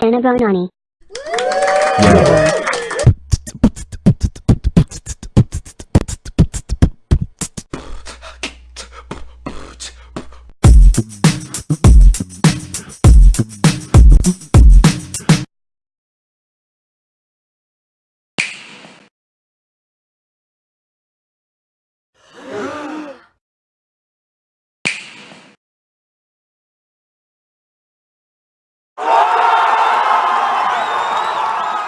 Sanabonani. Yeah.